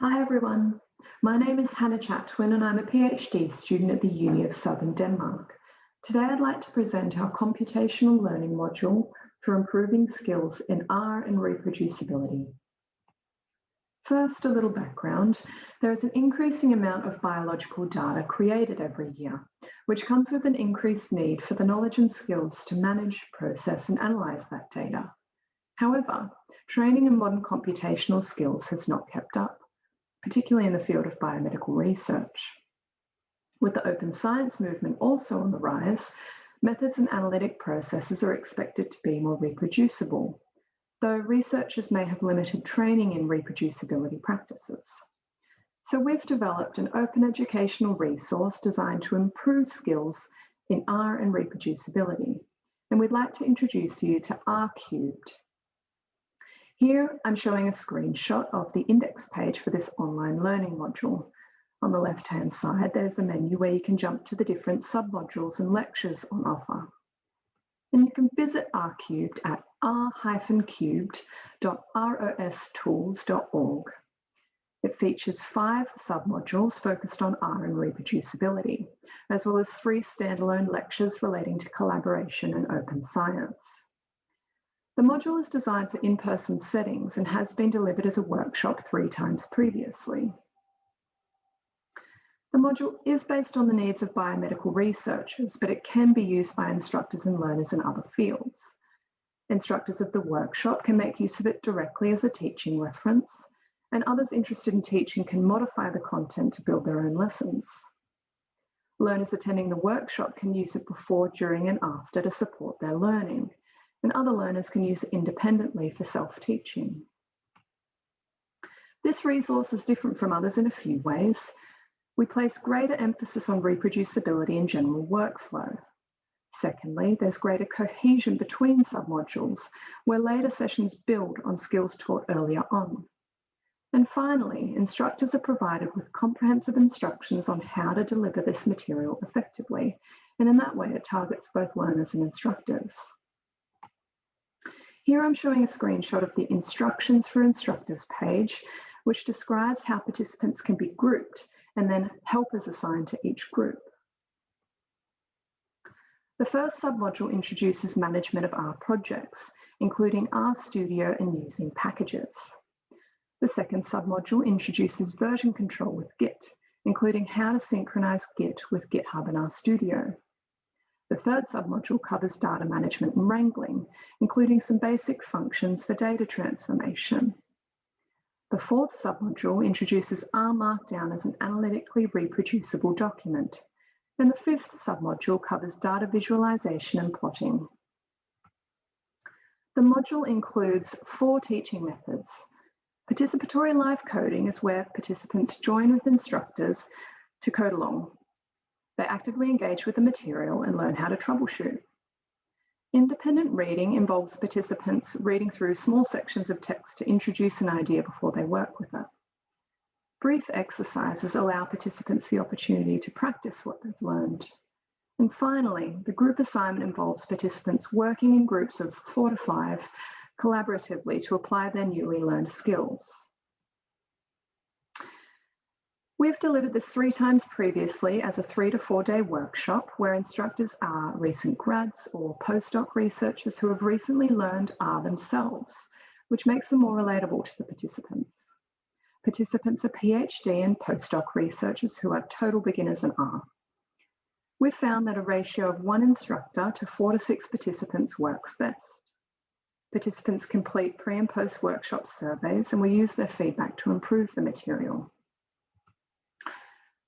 Hi everyone, my name is Hannah Chatwin and I'm a PhD student at the Uni of Southern Denmark. Today I'd like to present our computational learning module for improving skills in R and reproducibility. First, a little background. There is an increasing amount of biological data created every year, which comes with an increased need for the knowledge and skills to manage, process and analyse that data. However, training in modern computational skills has not kept up, particularly in the field of biomedical research. With the open science movement also on the rise, methods and analytic processes are expected to be more reproducible, though researchers may have limited training in reproducibility practices. So we've developed an open educational resource designed to improve skills in R and reproducibility. And we'd like to introduce you to R cubed. Here I'm showing a screenshot of the index page for this online learning module. On the left-hand side, there's a menu where you can jump to the different submodules and lectures on offer. And you can visit R cubed at r-cubed.rostools.org. It features five submodules focused on R and reproducibility, as well as three standalone lectures relating to collaboration and open science. The module is designed for in-person settings and has been delivered as a workshop three times previously. The module is based on the needs of biomedical researchers, but it can be used by instructors and learners in other fields. Instructors of the workshop can make use of it directly as a teaching reference, and others interested in teaching can modify the content to build their own lessons. Learners attending the workshop can use it before, during, and after to support their learning, and other learners can use it independently for self-teaching. This resource is different from others in a few ways. We place greater emphasis on reproducibility and general workflow. Secondly, there's greater cohesion between submodules, where later sessions build on skills taught earlier on. And finally, instructors are provided with comprehensive instructions on how to deliver this material effectively, and in that way it targets both learners and instructors. Here I'm showing a screenshot of the Instructions for Instructors page, which describes how participants can be grouped and then helpers assigned to each group. The first submodule introduces management of R projects, including RStudio and using packages. The second submodule introduces version control with Git, including how to synchronize Git with GitHub and RStudio. The third submodule covers data management and wrangling, including some basic functions for data transformation. The fourth submodule introduces R Markdown as an analytically reproducible document. And the fifth submodule covers data visualization and plotting. The module includes four teaching methods. Participatory live coding is where participants join with instructors to code along. They actively engage with the material and learn how to troubleshoot. Independent reading involves participants reading through small sections of text to introduce an idea before they work with it. Brief exercises allow participants the opportunity to practice what they've learned. And finally, the group assignment involves participants working in groups of four to five collaboratively to apply their newly learned skills. We've delivered this three times previously as a three to four day workshop where instructors are recent grads or postdoc researchers who have recently learned R themselves, which makes them more relatable to the participants. Participants are PhD and postdoc researchers who are total beginners in R. We've found that a ratio of one instructor to four to six participants works best. Participants complete pre and post workshop surveys and we use their feedback to improve the material.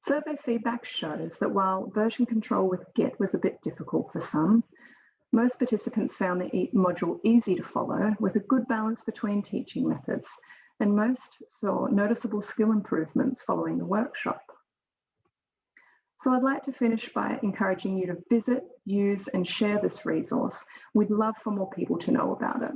Survey feedback shows that while version control with Git was a bit difficult for some, most participants found the module easy to follow with a good balance between teaching methods, and most saw noticeable skill improvements following the workshop. So I'd like to finish by encouraging you to visit, use and share this resource. We'd love for more people to know about it.